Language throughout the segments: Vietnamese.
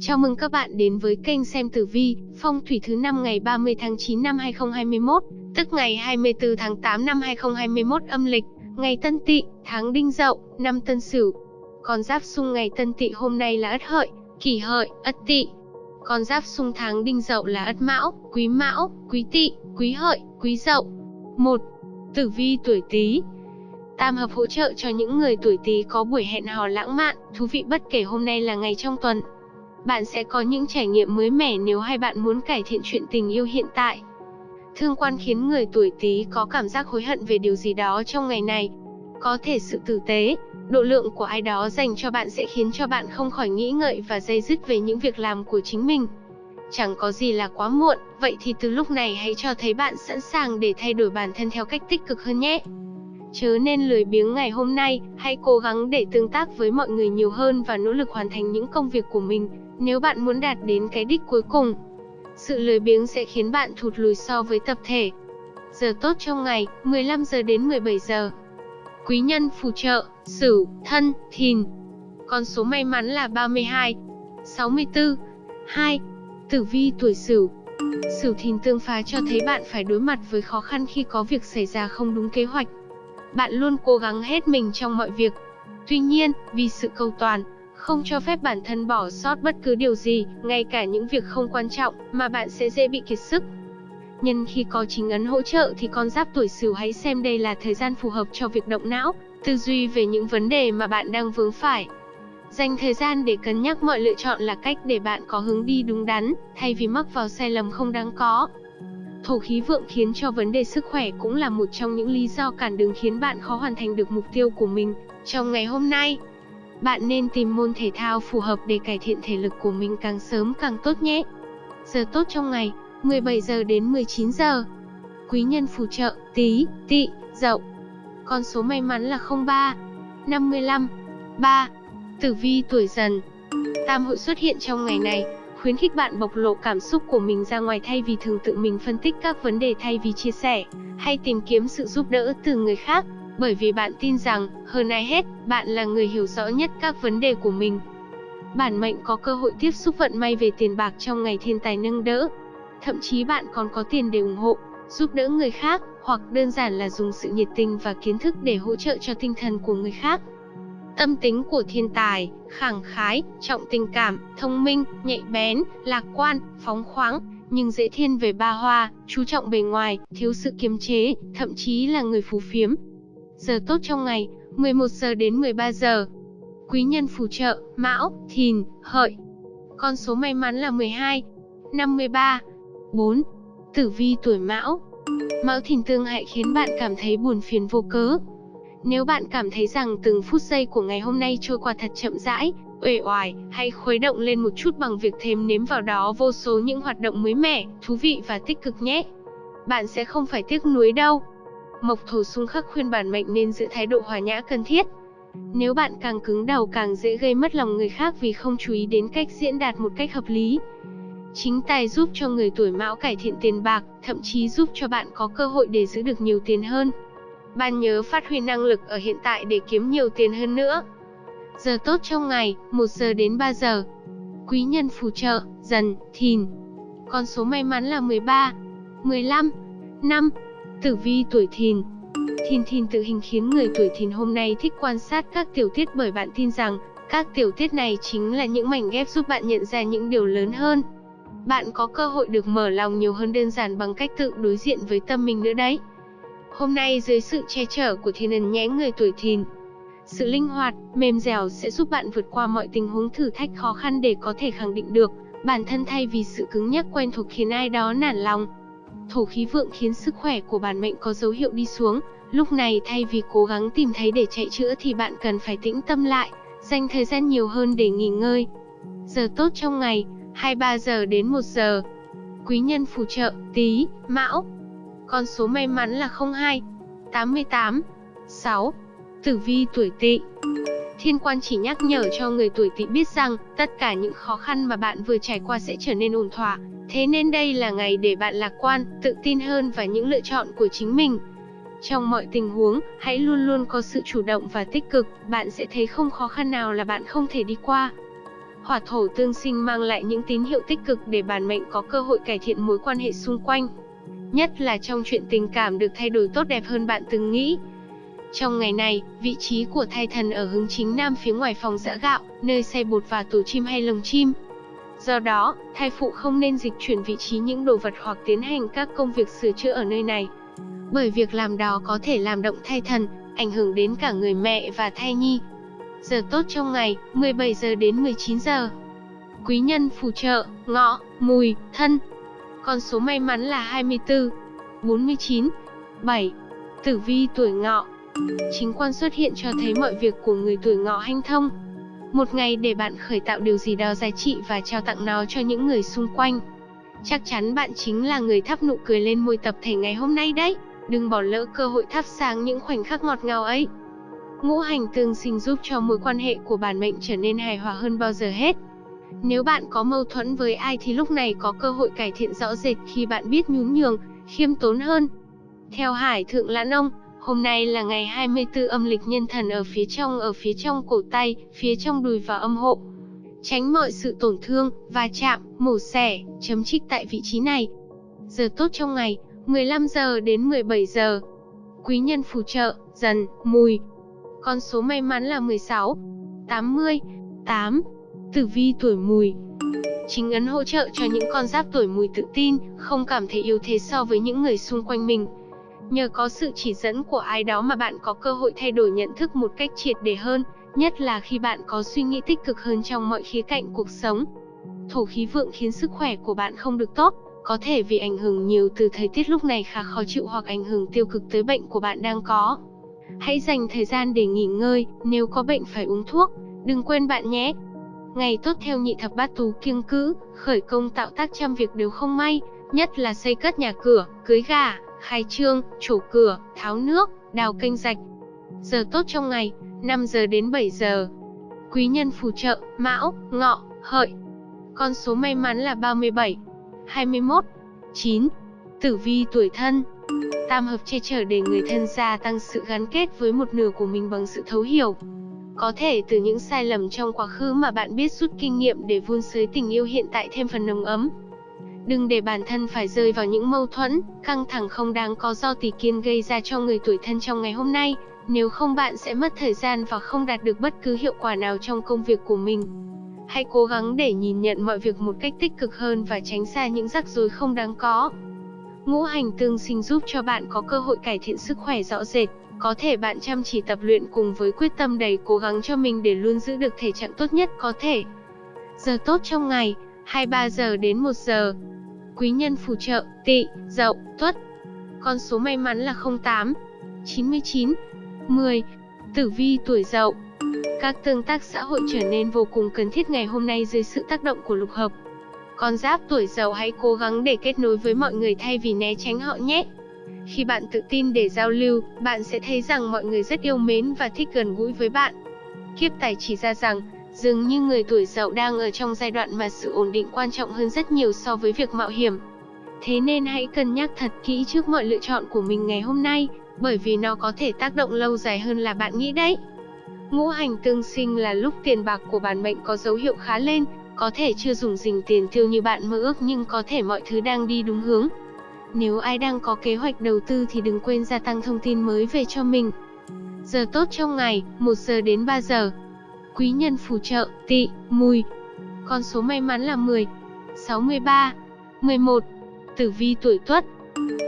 Chào mừng các bạn đến với kênh xem tử vi, phong thủy thứ năm ngày 30 tháng 9 năm 2021, tức ngày 24 tháng 8 năm 2021 âm lịch, ngày Tân Tỵ, tháng Đinh Dậu, năm Tân Sửu. Con giáp xung ngày Tân Tỵ hôm nay là Ất Hợi, Kỷ Hợi, Ất Tỵ. Con giáp xung tháng Đinh Dậu là Ất Mão, Quý Mão, Quý Tỵ, Quý Hợi, Quý Dậu. 1. Tử vi tuổi Tý. Tam hợp hỗ trợ cho những người tuổi Tý có buổi hẹn hò lãng mạn, thú vị bất kể hôm nay là ngày trong tuần. Bạn sẽ có những trải nghiệm mới mẻ nếu hai bạn muốn cải thiện chuyện tình yêu hiện tại. Thương quan khiến người tuổi Tý có cảm giác hối hận về điều gì đó trong ngày này. Có thể sự tử tế, độ lượng của ai đó dành cho bạn sẽ khiến cho bạn không khỏi nghĩ ngợi và dây dứt về những việc làm của chính mình. Chẳng có gì là quá muộn, vậy thì từ lúc này hãy cho thấy bạn sẵn sàng để thay đổi bản thân theo cách tích cực hơn nhé. Chớ nên lười biếng ngày hôm nay, hãy cố gắng để tương tác với mọi người nhiều hơn và nỗ lực hoàn thành những công việc của mình, nếu bạn muốn đạt đến cái đích cuối cùng. Sự lười biếng sẽ khiến bạn thụt lùi so với tập thể. Giờ tốt trong ngày, 15 giờ đến 17 giờ. Quý nhân phù trợ, Sửu, Thân, Thìn. Con số may mắn là 32, 64, 2. Tử vi tuổi Sửu. Sửu Thìn tương phá cho thấy bạn phải đối mặt với khó khăn khi có việc xảy ra không đúng kế hoạch. Bạn luôn cố gắng hết mình trong mọi việc. Tuy nhiên, vì sự cầu toàn, không cho phép bản thân bỏ sót bất cứ điều gì, ngay cả những việc không quan trọng, mà bạn sẽ dễ bị kiệt sức. Nhân khi có chính ấn hỗ trợ thì con giáp tuổi Sửu hãy xem đây là thời gian phù hợp cho việc động não, tư duy về những vấn đề mà bạn đang vướng phải. Dành thời gian để cân nhắc mọi lựa chọn là cách để bạn có hướng đi đúng đắn, thay vì mắc vào sai lầm không đáng có. Thổ khí vượng khiến cho vấn đề sức khỏe cũng là một trong những lý do cản đường khiến bạn khó hoàn thành được mục tiêu của mình trong ngày hôm nay. Bạn nên tìm môn thể thao phù hợp để cải thiện thể lực của mình càng sớm càng tốt nhé. Giờ tốt trong ngày, 17 giờ đến 19 giờ. Quý nhân phù trợ, tí, tị, dậu. Con số may mắn là 03, 55, 3. Tử vi tuổi dần. Tam hội xuất hiện trong ngày này, khuyến khích bạn bộc lộ cảm xúc của mình ra ngoài thay vì thường tự mình phân tích các vấn đề thay vì chia sẻ, hay tìm kiếm sự giúp đỡ từ người khác, bởi vì bạn tin rằng, hơn ai hết, bạn là người hiểu rõ nhất các vấn đề của mình. Bản mệnh có cơ hội tiếp xúc vận may về tiền bạc trong ngày thiên tài nâng đỡ. Thậm chí bạn còn có tiền để ủng hộ, giúp đỡ người khác, hoặc đơn giản là dùng sự nhiệt tình và kiến thức để hỗ trợ cho tinh thần của người khác. Tâm tính của thiên tài, khẳng khái, trọng tình cảm, thông minh, nhạy bén, lạc quan, phóng khoáng, nhưng dễ thiên về ba hoa, chú trọng bề ngoài, thiếu sự kiềm chế, thậm chí là người phú phiếm. Giờ tốt trong ngày, 11 giờ đến 13 giờ. Quý nhân phù trợ, Mão, Thìn, Hợi. Con số may mắn là 12, 53, 4. Tử vi tuổi Mão. Mão Thìn tương hại khiến bạn cảm thấy buồn phiền vô cớ, nếu bạn cảm thấy rằng từng phút giây của ngày hôm nay trôi qua thật chậm rãi, uể oải, hãy khuấy động lên một chút bằng việc thêm nếm vào đó vô số những hoạt động mới mẻ, thú vị và tích cực nhé. Bạn sẽ không phải tiếc nuối đâu. Mộc thổ xung khắc khuyên bản mệnh nên giữ thái độ hòa nhã cần thiết. Nếu bạn càng cứng đầu càng dễ gây mất lòng người khác vì không chú ý đến cách diễn đạt một cách hợp lý. Chính tài giúp cho người tuổi mão cải thiện tiền bạc, thậm chí giúp cho bạn có cơ hội để giữ được nhiều tiền hơn. Bạn nhớ phát huy năng lực ở hiện tại để kiếm nhiều tiền hơn nữa. Giờ tốt trong ngày, 1 giờ đến 3 giờ. Quý nhân phù trợ, dần, thìn. Con số may mắn là 13, 15, 5. Tử vi tuổi thìn. Thìn thìn tự hình khiến người tuổi thìn hôm nay thích quan sát các tiểu tiết bởi bạn tin rằng, các tiểu tiết này chính là những mảnh ghép giúp bạn nhận ra những điều lớn hơn. Bạn có cơ hội được mở lòng nhiều hơn đơn giản bằng cách tự đối diện với tâm mình nữa đấy. Hôm nay dưới sự che chở của thiên ẩn nhé người tuổi thìn, sự linh hoạt, mềm dẻo sẽ giúp bạn vượt qua mọi tình huống thử thách khó khăn để có thể khẳng định được bản thân thay vì sự cứng nhắc quen thuộc khiến ai đó nản lòng. Thổ khí vượng khiến sức khỏe của bản mệnh có dấu hiệu đi xuống, lúc này thay vì cố gắng tìm thấy để chạy chữa thì bạn cần phải tĩnh tâm lại, dành thời gian nhiều hơn để nghỉ ngơi. Giờ tốt trong ngày, 23 giờ đến 1 giờ. Quý nhân phù trợ, tí, mão, con số may mắn là 02, 88, 6. Tử vi tuổi tỵ Thiên quan chỉ nhắc nhở cho người tuổi tỵ biết rằng, tất cả những khó khăn mà bạn vừa trải qua sẽ trở nên ổn thỏa. Thế nên đây là ngày để bạn lạc quan, tự tin hơn và những lựa chọn của chính mình. Trong mọi tình huống, hãy luôn luôn có sự chủ động và tích cực, bạn sẽ thấy không khó khăn nào là bạn không thể đi qua. hỏa thổ tương sinh mang lại những tín hiệu tích cực để bản mệnh có cơ hội cải thiện mối quan hệ xung quanh. Nhất là trong chuyện tình cảm được thay đổi tốt đẹp hơn bạn từng nghĩ. Trong ngày này, vị trí của thai thần ở hướng chính nam phía ngoài phòng giã gạo, nơi xay bột và tổ chim hay lồng chim. Do đó, thai phụ không nên dịch chuyển vị trí những đồ vật hoặc tiến hành các công việc sửa chữa ở nơi này. Bởi việc làm đó có thể làm động thai thần, ảnh hưởng đến cả người mẹ và thai nhi. Giờ tốt trong ngày, 17 giờ đến 19 giờ. Quý nhân phù trợ, ngọ, mùi, thân. Con số may mắn là 24, 49, 7. Tử vi tuổi ngọ. Chính quan xuất hiện cho thấy mọi việc của người tuổi ngọ hanh thông. Một ngày để bạn khởi tạo điều gì đó giá trị và trao tặng nó cho những người xung quanh. Chắc chắn bạn chính là người thắp nụ cười lên môi tập thể ngày hôm nay đấy. Đừng bỏ lỡ cơ hội thắp sáng những khoảnh khắc ngọt ngào ấy. Ngũ hành tương sinh giúp cho mối quan hệ của bản mệnh trở nên hài hòa hơn bao giờ hết. Nếu bạn có mâu thuẫn với ai thì lúc này có cơ hội cải thiện rõ rệt khi bạn biết nhún nhường, khiêm tốn hơn. Theo Hải Thượng Lãn Ông, hôm nay là ngày 24 âm lịch nhân thần ở phía trong ở phía trong cổ tay, phía trong đùi và âm hộ. Tránh mọi sự tổn thương, va chạm, mổ xẻ, chấm trích tại vị trí này. Giờ tốt trong ngày, 15 giờ đến 17 giờ. Quý nhân phù trợ, dần, mùi. Con số may mắn là 16, 80, 8. Tử vi tuổi mùi. Chính ấn hỗ trợ cho những con giáp tuổi mùi tự tin, không cảm thấy yếu thế so với những người xung quanh mình. Nhờ có sự chỉ dẫn của ai đó mà bạn có cơ hội thay đổi nhận thức một cách triệt để hơn, nhất là khi bạn có suy nghĩ tích cực hơn trong mọi khía cạnh cuộc sống. Thổ khí vượng khiến sức khỏe của bạn không được tốt, có thể vì ảnh hưởng nhiều từ thời tiết lúc này khá khó chịu hoặc ảnh hưởng tiêu cực tới bệnh của bạn đang có. Hãy dành thời gian để nghỉ ngơi, nếu có bệnh phải uống thuốc, đừng quên bạn nhé. Ngày tốt theo nhị thập bát tú kiêng cữ, khởi công tạo tác trăm việc đều không may, nhất là xây cất nhà cửa, cưới gà, khai trương, chủ cửa, tháo nước, đào kênh rạch. Giờ tốt trong ngày, 5 giờ đến 7 giờ. Quý nhân phù trợ, mão, ngọ, hợi. Con số may mắn là 37, 21, 9. Tử vi tuổi thân. Tam hợp che chở để người thân gia tăng sự gắn kết với một nửa của mình bằng sự thấu hiểu. Có thể từ những sai lầm trong quá khứ mà bạn biết rút kinh nghiệm để vun sới tình yêu hiện tại thêm phần nồng ấm. Đừng để bản thân phải rơi vào những mâu thuẫn, căng thẳng không đáng có do tỷ kiên gây ra cho người tuổi thân trong ngày hôm nay, nếu không bạn sẽ mất thời gian và không đạt được bất cứ hiệu quả nào trong công việc của mình. Hãy cố gắng để nhìn nhận mọi việc một cách tích cực hơn và tránh xa những rắc rối không đáng có. Ngũ hành tương sinh giúp cho bạn có cơ hội cải thiện sức khỏe rõ rệt. Có thể bạn chăm chỉ tập luyện cùng với quyết tâm đầy cố gắng cho mình để luôn giữ được thể trạng tốt nhất có thể. Giờ tốt trong ngày, 23 giờ đến 1 giờ. Quý nhân phù trợ, tỵ, dậu, tuất. Con số may mắn là 08, 99, 10. Tử vi tuổi dậu. Các tương tác xã hội trở nên vô cùng cần thiết ngày hôm nay dưới sự tác động của lục hợp. Con giáp tuổi dậu hãy cố gắng để kết nối với mọi người thay vì né tránh họ nhé. Khi bạn tự tin để giao lưu, bạn sẽ thấy rằng mọi người rất yêu mến và thích gần gũi với bạn. Kiếp tài chỉ ra rằng, dường như người tuổi dậu đang ở trong giai đoạn mà sự ổn định quan trọng hơn rất nhiều so với việc mạo hiểm. Thế nên hãy cân nhắc thật kỹ trước mọi lựa chọn của mình ngày hôm nay, bởi vì nó có thể tác động lâu dài hơn là bạn nghĩ đấy. Ngũ hành tương sinh là lúc tiền bạc của bản mệnh có dấu hiệu khá lên, có thể chưa dùng dình tiền tiêu như bạn mơ ước nhưng có thể mọi thứ đang đi đúng hướng. Nếu ai đang có kế hoạch đầu tư thì đừng quên gia tăng thông tin mới về cho mình. Giờ tốt trong ngày, 1 giờ đến 3 giờ. Quý nhân phù trợ, tỵ, mùi. Con số may mắn là 10, 63, 11. Tử vi tuổi tuất.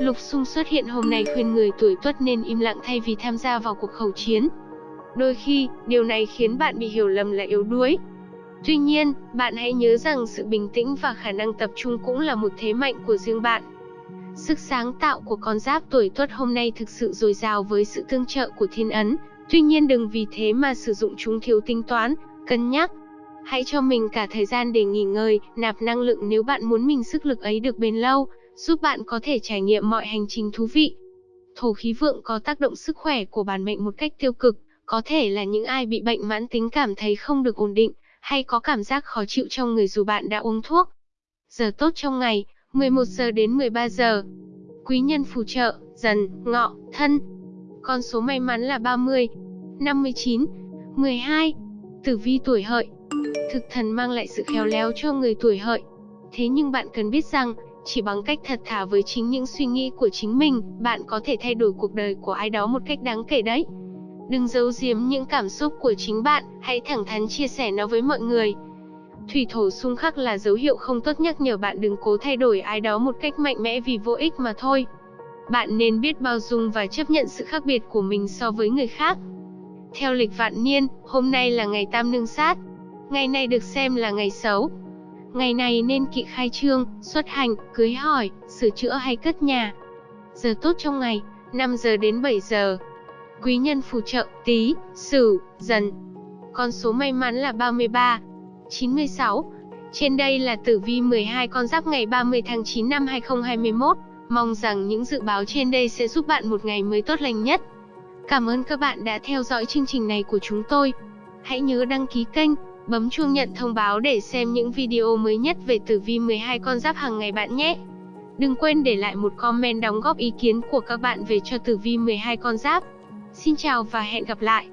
Lục xung xuất hiện hôm nay khuyên người tuổi tuất nên im lặng thay vì tham gia vào cuộc khẩu chiến. Đôi khi, điều này khiến bạn bị hiểu lầm là yếu đuối, Tuy nhiên, bạn hãy nhớ rằng sự bình tĩnh và khả năng tập trung cũng là một thế mạnh của riêng bạn. Sức sáng tạo của con giáp tuổi tuất hôm nay thực sự dồi dào với sự tương trợ của thiên ấn, tuy nhiên đừng vì thế mà sử dụng chúng thiếu tính toán, cân nhắc. Hãy cho mình cả thời gian để nghỉ ngơi, nạp năng lượng nếu bạn muốn mình sức lực ấy được bền lâu, giúp bạn có thể trải nghiệm mọi hành trình thú vị. Thổ khí vượng có tác động sức khỏe của bản mệnh một cách tiêu cực, có thể là những ai bị bệnh mãn tính cảm thấy không được ổn định, hay có cảm giác khó chịu trong người dù bạn đã uống thuốc. Giờ tốt trong ngày, 11 giờ đến 13 giờ. Quý nhân phù trợ, dần, ngọ, thân. Con số may mắn là 30, 59, 12. Tử vi tuổi hợi, Thực thần mang lại sự khéo léo cho người tuổi hợi. Thế nhưng bạn cần biết rằng, chỉ bằng cách thật thà với chính những suy nghĩ của chính mình, bạn có thể thay đổi cuộc đời của ai đó một cách đáng kể đấy. Đừng giấu giếm những cảm xúc của chính bạn, hãy thẳng thắn chia sẻ nó với mọi người. Thủy thổ xung khắc là dấu hiệu không tốt nhắc nhở bạn đừng cố thay đổi ai đó một cách mạnh mẽ vì vô ích mà thôi. Bạn nên biết bao dung và chấp nhận sự khác biệt của mình so với người khác. Theo lịch vạn niên, hôm nay là ngày tam nương sát. Ngày này được xem là ngày xấu. Ngày này nên kỵ khai trương, xuất hành, cưới hỏi, sửa chữa hay cất nhà. Giờ tốt trong ngày, 5 giờ đến 7 giờ. Quý nhân phù trợ, tí, sửu, dần. Con số may mắn là 33, 96. Trên đây là tử vi 12 con giáp ngày 30 tháng 9 năm 2021. Mong rằng những dự báo trên đây sẽ giúp bạn một ngày mới tốt lành nhất. Cảm ơn các bạn đã theo dõi chương trình này của chúng tôi. Hãy nhớ đăng ký kênh, bấm chuông nhận thông báo để xem những video mới nhất về tử vi 12 con giáp hàng ngày bạn nhé. Đừng quên để lại một comment đóng góp ý kiến của các bạn về cho tử vi 12 con giáp. Xin chào và hẹn gặp lại.